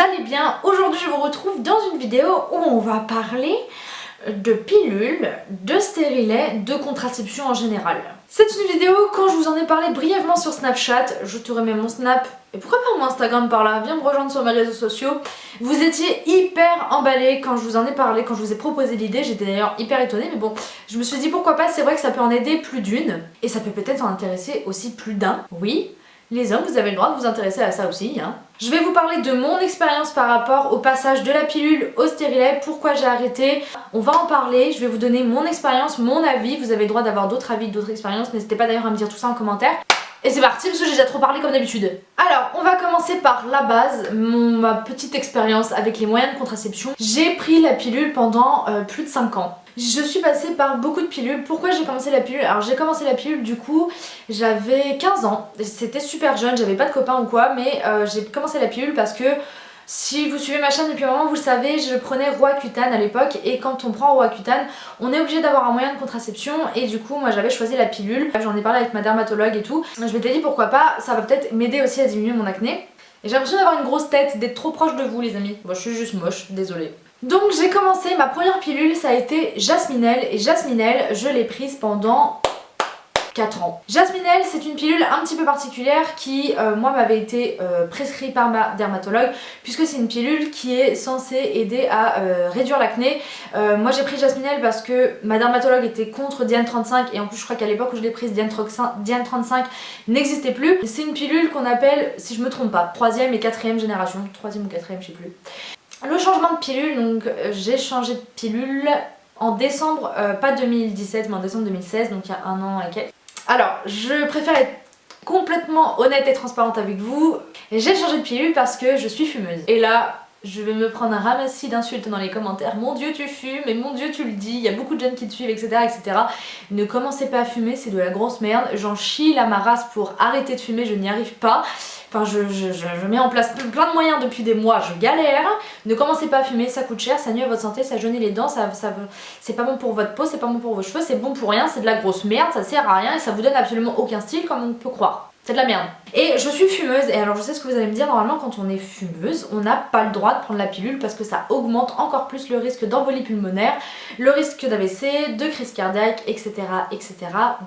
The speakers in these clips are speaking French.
allez bien. Aujourd'hui je vous retrouve dans une vidéo où on va parler de pilules, de stérilets, de contraception en général. C'est une vidéo quand je vous en ai parlé brièvement sur Snapchat, je te remets mon Snap et pourquoi pas mon Instagram par là, viens me rejoindre sur mes réseaux sociaux. Vous étiez hyper emballés quand je vous en ai parlé, quand je vous ai proposé l'idée, j'étais d'ailleurs hyper étonnée mais bon, je me suis dit pourquoi pas, c'est vrai que ça peut en aider plus d'une. Et ça peut peut-être en intéresser aussi plus d'un, oui, les hommes, vous avez le droit de vous intéresser à ça aussi. Hein. Je vais vous parler de mon expérience par rapport au passage de la pilule au stérilet, pourquoi j'ai arrêté. On va en parler, je vais vous donner mon expérience, mon avis. Vous avez le droit d'avoir d'autres avis, d'autres expériences. N'hésitez pas d'ailleurs à me dire tout ça en commentaire. Et c'est parti parce que j'ai déjà trop parlé comme d'habitude. Alors, on va commencer par la base, ma petite expérience avec les moyens de contraception. J'ai pris la pilule pendant euh, plus de 5 ans. Je suis passée par beaucoup de pilules. Pourquoi j'ai commencé la pilule? Alors j'ai commencé la pilule du coup, j'avais 15 ans. C'était super jeune, j'avais pas de copains ou quoi, mais euh, j'ai commencé la pilule parce que si vous suivez ma chaîne depuis un moment, vous le savez, je prenais Roaccutane à l'époque et quand on prend Roaccutane, on est obligé d'avoir un moyen de contraception et du coup moi j'avais choisi la pilule. J'en ai parlé avec ma dermatologue et tout. Je m'étais dit pourquoi pas, ça va peut-être m'aider aussi à diminuer mon acné. Et j'ai l'impression d'avoir une grosse tête, d'être trop proche de vous les amis. Bon je suis juste moche, désolée. Donc j'ai commencé, ma première pilule ça a été Jasminelle et Jasminelle je l'ai prise pendant 4 ans. Jasminelle c'est une pilule un petit peu particulière qui euh, moi m'avait été euh, prescrite par ma dermatologue puisque c'est une pilule qui est censée aider à euh, réduire l'acné. moi j'ai pris Jasminelle parce que ma dermatologue était contre Diane 35 et en plus je crois qu'à l'époque où je l'ai prise Diane 35 n'existait plus. C'est une pilule qu'on appelle, si je me trompe pas, 3ème et 4ème génération, 3ème ou 4ème je sais plus. Le changement de pilule, donc j'ai changé de pilule en décembre, pas 2017 mais en décembre 2016, donc il y a un an et quelques. Alors, je préfère être complètement honnête et transparente avec vous. J'ai changé de pilule parce que je suis fumeuse. Et là, je vais me prendre un ramassis d'insultes dans les commentaires. Mon dieu tu fumes et mon dieu tu le dis, il y a beaucoup de jeunes qui te suivent etc. etc. Ne commencez pas à fumer, c'est de la grosse merde. J'en chie la ma pour arrêter de fumer, je n'y arrive pas. Enfin je, je, mets en place plein de moyens depuis des mois, je galère. Ne commencez pas à fumer, ça coûte cher, ça nuit à votre santé, ça jaunit les dents, ça, ça c'est pas bon pour votre peau, c'est pas bon pour vos cheveux, c'est bon pour rien, c'est de la grosse merde, ça sert à rien et ça vous donne absolument aucun style comme on peut croire. C'est de la merde. Et je suis fumeuse et alors je sais ce que vous allez me dire, normalement quand on est fumeuse, on n'a pas le droit de prendre la pilule parce que ça augmente encore plus le risque d'embolie pulmonaire, le risque d'AVC, de crise cardiaque, etc. etc.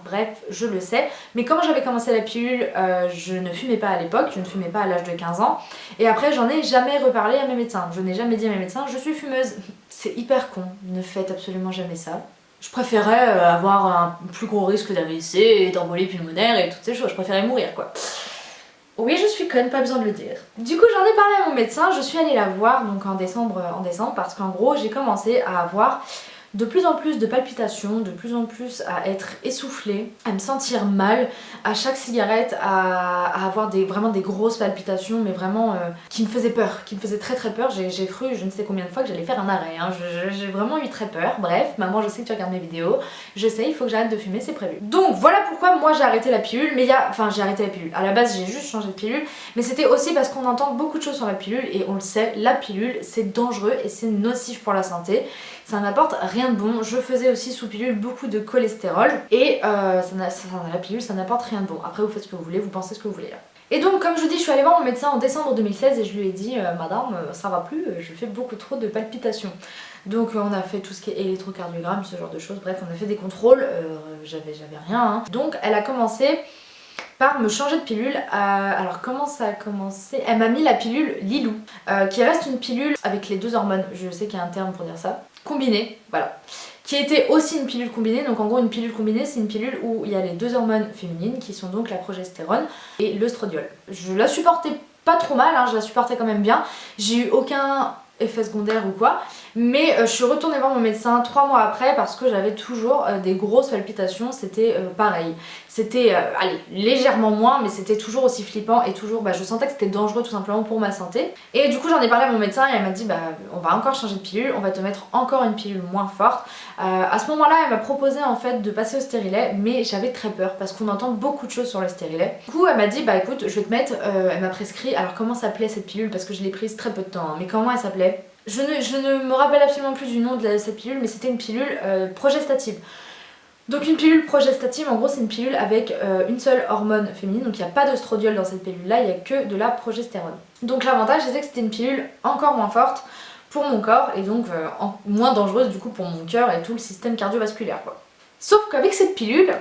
Bref, je le sais. Mais quand j'avais commencé la pilule, euh, je ne fumais pas à l'époque, je ne fumais pas à l'âge de 15 ans. Et après j'en ai jamais reparlé à mes médecins. Je n'ai jamais dit à mes médecins, je suis fumeuse. C'est hyper con, ne faites absolument jamais ça je préférais euh, avoir un plus gros risque d'AVC et d'embolie pulmonaire et toutes ces choses, je préférais mourir quoi. Oui, je suis conne, pas besoin de le dire. Du coup, j'en ai parlé à mon médecin, je suis allée la voir donc en décembre, en décembre parce qu'en gros, j'ai commencé à avoir de plus en plus de palpitations, de plus en plus à être essoufflée, à me sentir mal à chaque cigarette, à, avoir vraiment des grosses palpitations mais vraiment euh, qui me faisaient peur, qui me faisaient très très peur. J'ai cru je ne sais combien de fois que j'allais faire un arrêt, hein. j'ai vraiment eu très peur. Bref, maman je sais que tu regardes mes vidéos, je sais il faut que j'arrête de fumer, c'est prévu. Donc voilà pourquoi moi j'ai arrêté la pilule, mais il y a... Enfin j'ai arrêté la pilule, à la base j'ai juste changé de pilule, mais c'était aussi parce qu'on entend beaucoup de choses sur la pilule et on le sait, la pilule c'est dangereux et c'est nocif pour la santé ça n'apporte rien de bon. Je faisais aussi sous pilule beaucoup de cholestérol et euh, ça, la pilule ça n'apporte rien de bon. Après vous faites ce que vous voulez, vous pensez ce que vous voulez là. Et donc comme je vous dis, je suis allée voir mon médecin en décembre 2016 et je lui ai dit euh, Madame, euh, ça va plus, je fais beaucoup trop de palpitations ». Donc on a fait tout ce qui est électrocardiogramme, ce genre de choses, bref on a fait des contrôles, j'avais rien. Hein. Donc elle a commencé par me changer de pilule. alors comment ça a commencé? Elle m'a mis la pilule Lilou, qui reste une pilule avec les deux hormones, je sais qu'il y a un terme pour dire ça combinée, voilà, qui était aussi une pilule combinée. Donc en gros une pilule combinée c'est une pilule où il y a les deux hormones féminines qui sont donc la progestérone et l'œstradiol. Je la supportais pas trop mal, hein, je la supportais quand même bien. J'ai eu aucun effet secondaire ou quoi. Mais euh, je suis retournée voir mon médecin trois mois après parce que j'avais toujours euh, des grosses palpitations, c'était euh, pareil. C'était, légèrement moins, mais c'était toujours aussi flippant et toujours, bah, je sentais que c'était dangereux tout simplement pour ma santé. Et du coup j'en ai parlé à mon médecin et elle m'a dit, bah on va encore changer de pilule, on va te mettre encore une pilule moins forte. à ce moment-là, elle m'a proposé en fait de passer au stérilet, mais j'avais très peur parce qu'on entend beaucoup de choses sur le stérilet. Du coup elle m'a dit, bah écoute, je vais te mettre, elle m'a prescrit, alors comment s'appelait cette pilule? Parce que je l'ai prise très peu de temps, hein, mais comment elle s'appelait? Je ne, me rappelle absolument plus du nom de cette pilule, mais c'était une pilule euh, progestative. Donc une pilule progestative, en gros c'est une pilule avec euh, une seule hormone féminine, donc il n'y a pas d'ostrodiol dans cette pilule là, il n'y a que de la progestérone. Donc l'avantage c'est que c'était une pilule encore moins forte pour mon corps et donc euh, moins dangereuse du coup pour mon cœur et tout le système cardiovasculaire. Sauf qu'avec cette pilule,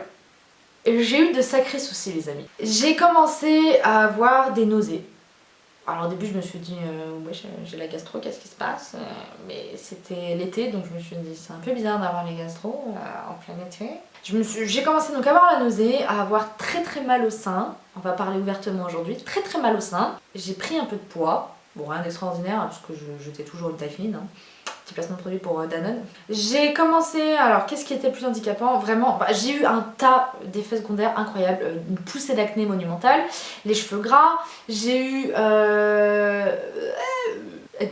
j'ai eu de sacrés soucis les amis. J'ai commencé à avoir des nausées. Alors au début je me suis dit, euh, ouais j'ai la gastro, qu'est-ce qui se passe euh, Mais c'était l'été donc je me suis dit c'est un peu bizarre d'avoir les gastro euh, en plein été. J'ai commencé donc à avoir la nausée, à avoir très très mal au sein. On va parler ouvertement aujourd'hui, très très mal au sein. J'ai pris un peu de poids, bon rien d'extraordinaire parce que j'étais toujours une taille. Hein placement de produit pour euh, Danone. J'ai commencé, alors qu'est-ce qui était plus handicapant? Vraiment, bah, j'ai eu un tas d'effets secondaires incroyables, euh, une poussée d'acné monumentale, les cheveux gras, j'ai eu euh,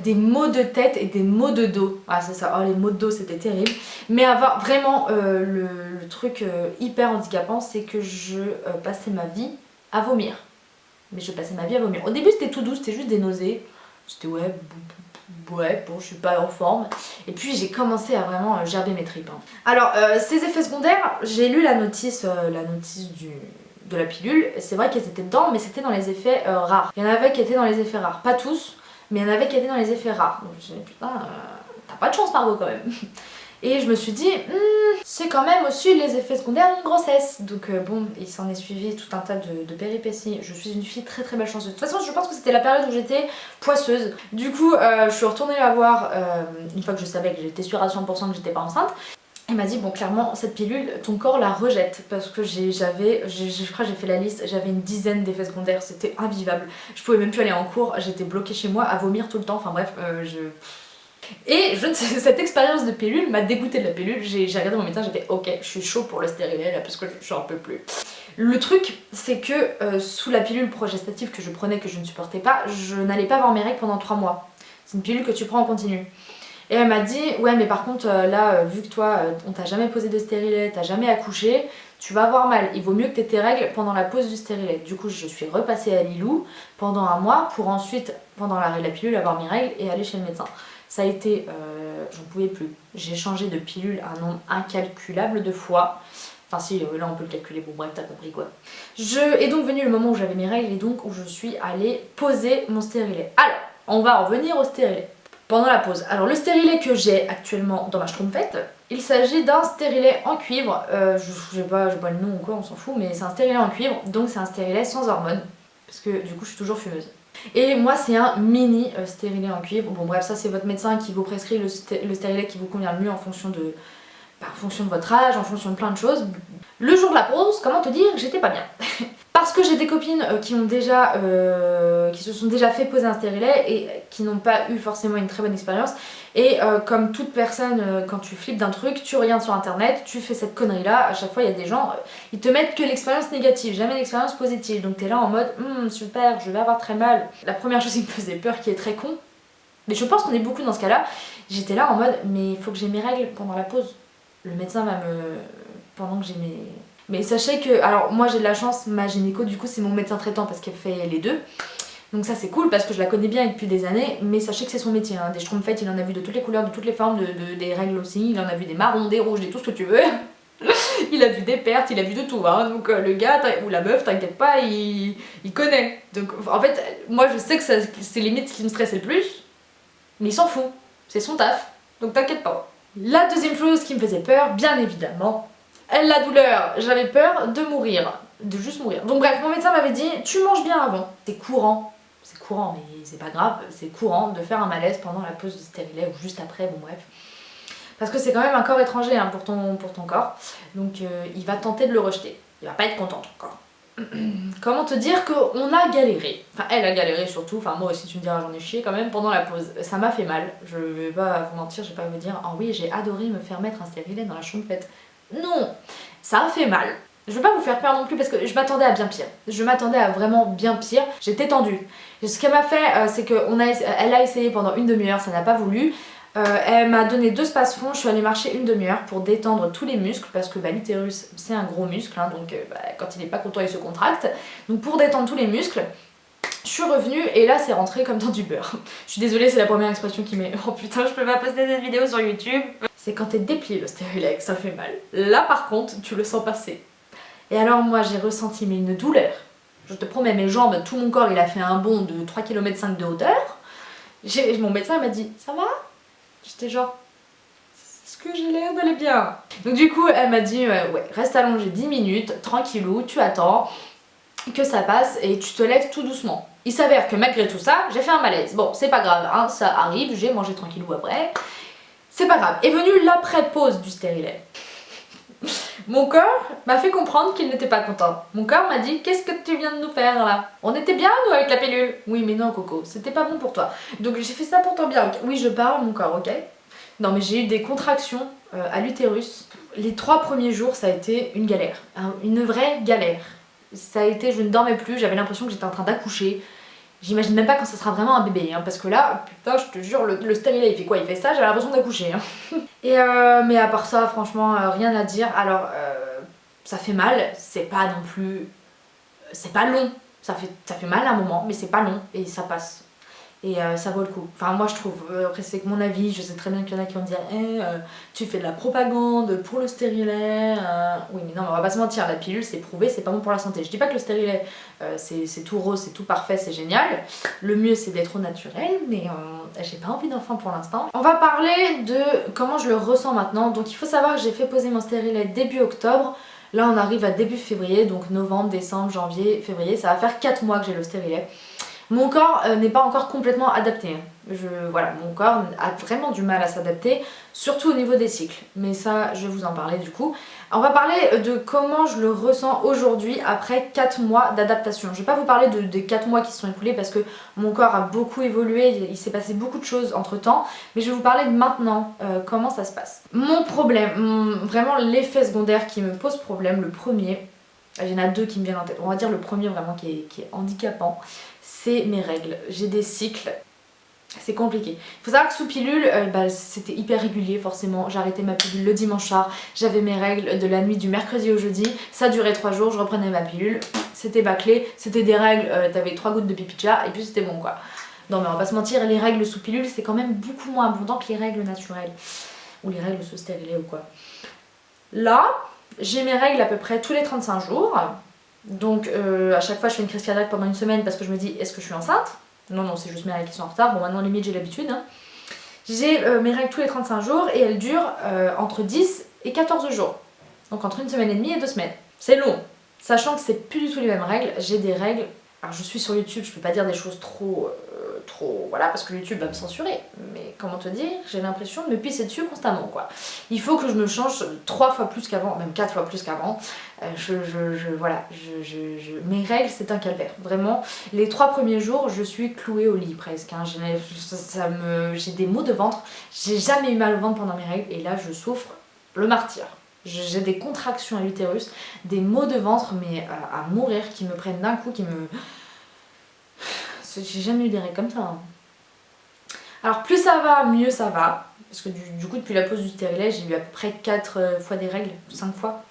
des maux de tête et des maux de dos. Ah c'est ça, oh, les maux de dos c'était terrible. Mais avoir vraiment le, truc hyper handicapant, c'est que je passais ma vie à vomir. Mais je passais ma vie à vomir. Au début c'était tout doux, c'était juste des nausées. C'était ouais, ouais, bon, je suis pas en forme. Et puis j'ai commencé à vraiment euh, gerber mes tripes. Hein. Alors, euh, ces effets secondaires, j'ai lu la notice, euh, la notice de la pilule. C'est vrai qu'elles étaient dedans, mais c'était dans les effets rares. Il y en avait qui étaient dans les effets rares. Pas tous, mais il y en avait qui étaient dans les effets rares. Donc je me suis dit, putain, t'as pas de chance, Margot, quand même. Et je me suis dit, hmm, c'est quand même aussi les effets secondaires d'une grossesse. Donc euh, bon, il s'en est suivi tout un tas de, péripéties. Je suis une fille très très belle chanceuse. De toute façon, je pense que c'était la période où j'étais poisseuse. Du coup, euh, je suis retournée la voir euh, une fois que je savais que j'étais sûre à 100% que j'étais pas enceinte. Elle m'a dit bon clairement cette pilule ton corps la rejette parce que j'avais je crois j'ai fait la liste j'avais une dizaine d'effets secondaires c'était invivable je pouvais même plus aller en cours j'étais bloquée chez moi à vomir tout le temps enfin bref je et cette expérience de pilule m'a dégoûté de la pilule. J'ai regardé mon médecin, j'ai fait ok, je suis chaud pour le stérilet là parce que je j'en peux plus. Le truc, c'est que euh, sous la pilule progestative que je prenais, que je ne supportais pas, je n'allais pas avoir mes règles pendant 3 mois. C'est une pilule que tu prends en continu. Et elle m'a dit, ouais mais par contre euh, là, euh, vu que toi, on t'a jamais posé de stérilet, t'as jamais accouché, tu vas avoir mal. Il vaut mieux que tu aies tes règles pendant la pause du stérilet. Du coup, je suis repassée à Lilou pendant un mois pour ensuite, pendant la, la pilule, avoir mes règles et aller chez le médecin. Ça a été, euh, j'en pouvais plus. J'ai changé de pilule un nombre incalculable de fois. Enfin si, euh, là on peut le calculer, bon bref, t'as compris quoi. Je est donc venu le moment où j'avais mes règles et donc où je suis allée poser mon stérilet. Alors, on va en venir au stérilet. Pendant la pause. Alors le stérilet que j'ai actuellement dans ma schtroumpfette, il s'agit d'un stérilet en cuivre. Euh, je sais pas, pas le nom ou quoi, on s'en fout, mais c'est un stérilet en cuivre, donc c'est un stérilet sans hormones. Parce que du coup je suis toujours fumeuse. Et moi c'est un mini euh, stérilet en cuivre. Bon bref ça c'est votre médecin qui vous prescrit le, stérilet qui vous convient le mieux en fonction de, bah, en fonction de votre âge, en fonction de plein de choses. Le jour de la pause, comment te dire, j'étais pas bien. Parce que j'ai des copines euh, qui ont déjà, euh, qui se sont déjà fait poser un stérilet et qui n'ont pas eu forcément une très bonne expérience. Et euh, comme toute personne, quand tu flippes d'un truc, tu regardes sur internet, tu fais cette connerie là, à chaque fois il y a des gens, ils te mettent que l'expérience négative, jamais l'expérience positive. Donc t'es là en mode, hum, super, je vais avoir très mal. La première chose qui me faisait peur, qui est très con, mais je pense qu'on est beaucoup dans ce cas là, j'étais là en mode, mais il faut que j'ai mes règles pendant la pause. Le médecin va me... pendant que j'ai mes mais sachez que, alors moi j'ai de la chance, ma gynéco du coup c'est mon médecin traitant parce qu'elle fait les deux. Donc ça c'est cool parce que je la connais bien depuis des années, mais sachez que c'est son métier. Hein. Des schtroumpfettes, il en a vu de toutes les couleurs, de toutes les formes, de, des règles aussi. Il en a vu des marrons, des rouges, des tout ce que tu veux. il a vu des pertes, il a vu de tout. Hein. Donc euh, le gars ou la meuf, t'inquiète pas, il, il, connaît. Donc en fait, moi je sais que c'est limite ce qui me stresse le plus, mais il s'en fout. C'est son taf, donc t'inquiète pas. La deuxième chose qui me faisait peur, bien évidemment, la douleur, j'avais peur de mourir, de juste mourir. Donc bref, mon médecin m'avait dit, tu manges bien avant. C'est courant, c'est courant, mais c'est pas grave, c'est courant de faire un malaise pendant la pause de stérilet ou juste après, bon bref. Parce que c'est quand même un corps étranger hein, pour, ton, pour ton corps, donc euh, il va tenter de le rejeter. Il va pas être content ton corps. Comment te dire qu'on a galéré, enfin elle a galéré surtout, enfin moi aussi tu me diras j'en ai chié quand même pendant la pause, ça m'a fait mal, je vais pas vous mentir, je vais pas vous dire, oh oui j'ai adoré me faire mettre un stérilet dans la chambre faite non, ça a fait mal. Je veux pas vous faire peur non plus parce que je m'attendais à bien pire. Je m'attendais à vraiment bien pire. J'étais tendue. Ce qu'elle m'a fait, euh, c'est qu'elle a, a essayé pendant une demi-heure, ça n'a pas voulu. Euh, elle m'a donné deux spaces-fonds, je suis allée marcher une demi-heure pour détendre tous les muscles parce que bah, l'utérus c'est un gros muscle, hein, donc euh, bah, quand il n'est pas content il se contracte. Donc pour détendre tous les muscles, je suis revenue et là c'est rentré comme dans du beurre. Je suis désolée c'est la première expression qui met oh putain je peux pas poster cette vidéo sur YouTube. C'est quand t'es déplié le stérilet ça fait mal. Là par contre, tu le sens passer. Et alors moi j'ai ressenti une douleur. Je te promets, mes jambes, tout mon corps, il a fait un bond de 3 km 5 de hauteur. Mon médecin m'a dit, ça va? J'étais genre, est-ce que j'ai l'air d'aller bien? Donc du coup, elle m'a dit, ouais, reste allongé 10 minutes, tranquillou, tu attends que ça passe et tu te lèves tout doucement. Il s'avère que malgré tout ça, j'ai fait un malaise. Bon, c'est pas grave, hein, ça arrive, j'ai mangé tranquillou après. C'est pas grave. Est venue l'après-pause du stérilet. Mon corps m'a fait comprendre qu'il n'était pas content. Mon corps m'a dit qu'est-ce que tu viens de nous faire là? On était bien nous avec la pilule Oui mais non Coco, c'était pas bon pour toi. Donc j'ai fait ça pour bien. Oui je parle mon corps, ok? Non mais j'ai eu des contractions euh, à l'utérus. Les trois premiers jours ça a été une galère, une vraie galère. Ça a été, je ne dormais plus, j'avais l'impression que j'étais en train d'accoucher. J'imagine même pas quand ça sera vraiment un bébé, hein, parce que là, putain, je te jure, le, le il fait quoi? Il fait ça, j'avais l'impression d'accoucher. Hein. Et euh, mais à part ça, franchement, euh, rien à dire. Alors, euh, ça fait mal, c'est pas non plus... C'est pas long, ça fait, ça fait mal à un moment, mais c'est pas long, et ça passe et euh, ça vaut le coup. Enfin moi je trouve, euh, après c'est que mon avis, je sais très bien qu'il y en a qui vont dire eh, euh, tu fais de la propagande pour le stérilet, oui mais non on va pas se mentir, la pilule c'est prouvé, c'est pas bon pour la santé. Je dis pas que le stérilet c'est tout rose, c'est tout parfait, c'est génial, le mieux c'est d'être au naturel, mais j'ai pas envie d'enfant pour l'instant. On va parler de comment je le ressens maintenant, donc il faut savoir que j'ai fait poser mon stérilet début octobre, Là on arrive à début février, donc novembre, décembre, janvier, février, ça va faire 4 mois que j'ai le stérilet. Mon corps euh, n'est pas encore complètement adapté. Hein. Je, voilà, mon corps a vraiment du mal à s'adapter, surtout au niveau des cycles. Mais ça, je vais vous en parler du coup. On va parler de comment je le ressens aujourd'hui après 4 mois d'adaptation. Je vais pas vous parler de, des 4 mois qui se sont écoulés parce que mon corps a beaucoup évolué, il s'est passé beaucoup de choses entre temps. Mais je vais vous parler de maintenant, euh, comment ça se passe. Mon problème, vraiment l'effet secondaire qui me pose problème, le premier, il y en a deux qui me viennent en tête. On va dire le premier vraiment qui est, handicapant, c'est mes règles. J'ai des cycles, c'est compliqué. Il faut savoir que sous pilule, euh, bah, c'était hyper régulier forcément. J'arrêtais ma pilule le dimanche soir, j'avais mes règles de la nuit du mercredi au jeudi. Ça durait trois jours, je reprenais ma pilule, c'était bâclé, c'était des règles, euh, t'avais trois gouttes de pipi et puis c'était bon quoi. Non mais on va pas se mentir, les règles sous pilule c'est quand même beaucoup moins abondant que les règles naturelles. Ou les règles sous stérilet ou quoi. Là, j'ai mes règles à peu près tous les 35 jours. Donc euh, à chaque fois je fais une crise cardiaque pendant une semaine parce que je me dis est-ce que je suis enceinte? Non non c'est juste mes règles qui sont en retard, bon maintenant limite j'ai l'habitude. Hein. J'ai euh, mes règles tous les 35 jours et elles durent euh, entre 10 et 14 jours. Donc entre une semaine et demie et deux semaines. C'est long. Sachant que c'est plus du tout les mêmes règles, j'ai des règles... Alors je suis sur YouTube, je peux pas dire des choses trop trop... Voilà, parce que YouTube va me censurer. Mais comment te dire, j'ai l'impression de me pisser dessus constamment, quoi. Il faut que je me change trois fois plus qu'avant, même quatre fois plus qu'avant. Euh, je, Voilà, mes règles, c'est un calvaire. Vraiment, les trois premiers jours, je suis clouée au lit presque. Hein. J'ai des maux de ventre. J'ai jamais eu mal au ventre pendant mes règles. Et là, je souffre le martyr. J'ai des contractions à l'utérus, des maux de ventre, mais à mourir, qui me prennent d'un coup, qui me j'ai jamais eu des règles comme ça. Hein. Alors plus ça va, mieux ça va. Parce que du, coup depuis la pause du stérilet j'ai eu à peu près 4 euh, fois des règles, 5 fois.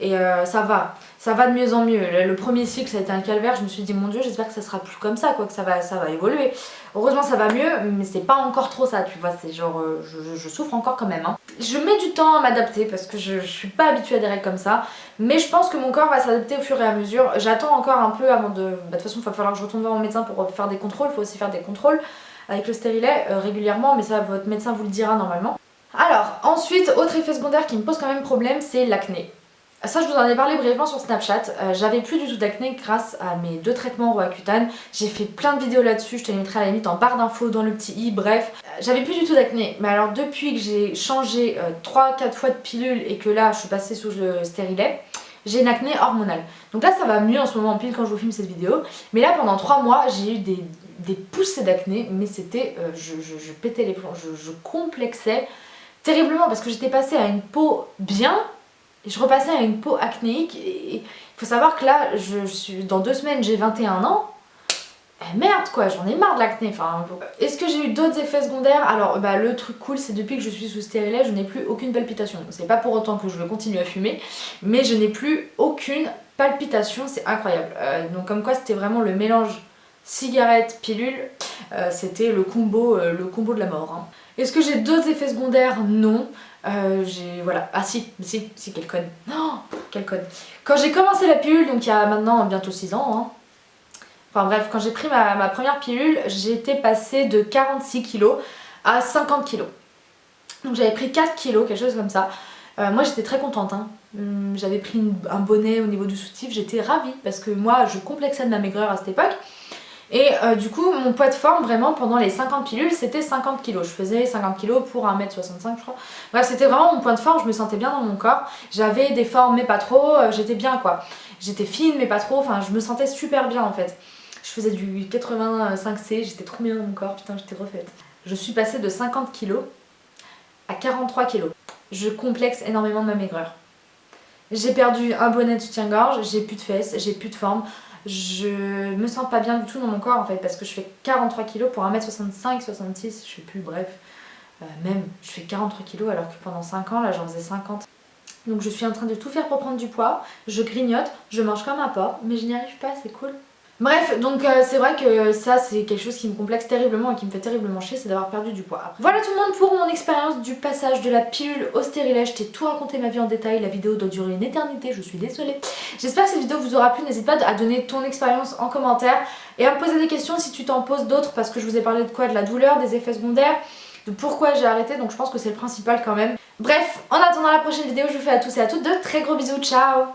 Et euh, ça va, ça va de mieux en mieux. Le, premier cycle ça a été un calvaire, je me suis dit mon dieu j'espère que ça sera plus comme ça, quoi, que ça va, ça va évoluer. Heureusement ça va mieux, mais c'est pas encore trop ça, tu vois, c'est genre, euh, je, souffre encore quand même. Hein. Je mets du temps à m'adapter parce que je, suis pas habituée à des règles comme ça, mais je pense que mon corps va s'adapter au fur et à mesure. J'attends encore un peu avant de... Bah, de toute façon il va falloir que je retourne voir mon médecin pour faire des contrôles, il faut aussi faire des contrôles avec le stérilet euh, régulièrement, mais ça votre médecin vous le dira normalement. Alors, ensuite, autre effet secondaire qui me pose quand même problème, c'est l'acné. Ça je vous en ai parlé brièvement sur Snapchat, euh, j'avais plus du tout d'acné grâce à mes deux traitements Roaccutane, j'ai fait plein de vidéos là-dessus, je te les mettrai à la limite en barre d'infos dans le petit i, bref. Euh, j'avais plus du tout d'acné, mais alors depuis que j'ai changé 3-4 fois de pilule et que là je suis passée sous le stérilet, j'ai une acné hormonale. Donc là ça va mieux en ce moment pile quand je vous filme cette vidéo, mais là pendant 3 mois j'ai eu des, poussées d'acné, mais c'était, euh, je, pétais les plombs, je complexais terriblement parce que j'étais passée à une peau bien je repassais à une peau acnéique et il faut savoir que là, je, suis dans deux semaines, j'ai 21 ans. Eh merde quoi, j'en ai marre de l'acné. Enfin, Est-ce que j'ai eu d'autres effets secondaires? Alors bah, le truc cool c'est depuis que je suis sous stérilet, je n'ai plus aucune palpitation. C'est pas pour autant que je veux continuer à fumer, mais je n'ai plus aucune palpitation, c'est incroyable. Euh, donc comme quoi c'était vraiment le mélange cigarette, pilule. euh, c'était le combo le combo de la mort. Hein. Est-ce que j'ai d'autres effets secondaires? Non. j'ai voilà ah si si si quel code oh, quel code quand j'ai commencé la pilule donc il y a maintenant bientôt 6 ans hein, enfin bref quand j'ai pris ma, première pilule j'étais passée de 46 kg à 50 kg donc j'avais pris 4 kg quelque chose comme ça euh, moi j'étais très contente, hein. hum, j'avais pris un bonnet au niveau du soutif, j'étais ravie parce que moi je complexais de ma maigreur à cette époque. Et euh, du coup mon poids de forme vraiment pendant les 50 pilules c'était 50 kg. Je faisais 50 kg pour 1m65 je crois. Bref c'était vraiment mon point de forme, je me sentais bien dans mon corps. J'avais des formes mais pas trop, euh, j'étais bien quoi. J'étais fine mais pas trop, enfin je me sentais super bien en fait. Je faisais du 85C, j'étais trop bien dans mon corps, putain j'étais refaite. Je suis passée de 50 kg à 43 kg je complexe énormément de ma maigreur. J'ai perdu un bonnet de soutien-gorge, j'ai plus de fesses, j'ai plus de forme. Je me sens pas bien du tout dans mon corps en fait parce que je fais 43 kg pour 1m65, 66, je sais plus, bref. Euh, même, je fais 43 kg alors que pendant 5 ans, là j'en faisais 50. Donc je suis en train de tout faire pour prendre du poids, je grignote, je mange comme un porc, mais je n'y arrive pas, c'est cool. Bref, donc euh, c'est vrai que ça c'est quelque chose qui me complexe terriblement et qui me fait terriblement chier, c'est d'avoir perdu du poids. Voilà tout le monde pour mon expérience du passage de la pilule au stérilet. Je t'ai tout raconté ma vie en détail, la vidéo doit durer une éternité, je suis désolée. J'espère que cette vidéo vous aura plu, n'hésite pas à donner ton expérience en commentaire et à me poser des questions si tu t'en poses d'autres parce que je vous ai parlé de quoi? De la douleur, des effets secondaires, de pourquoi j'ai arrêté, donc je pense que c'est le principal quand même. Bref, en attendant la prochaine vidéo, je vous fais à tous et à toutes de très gros bisous, ciao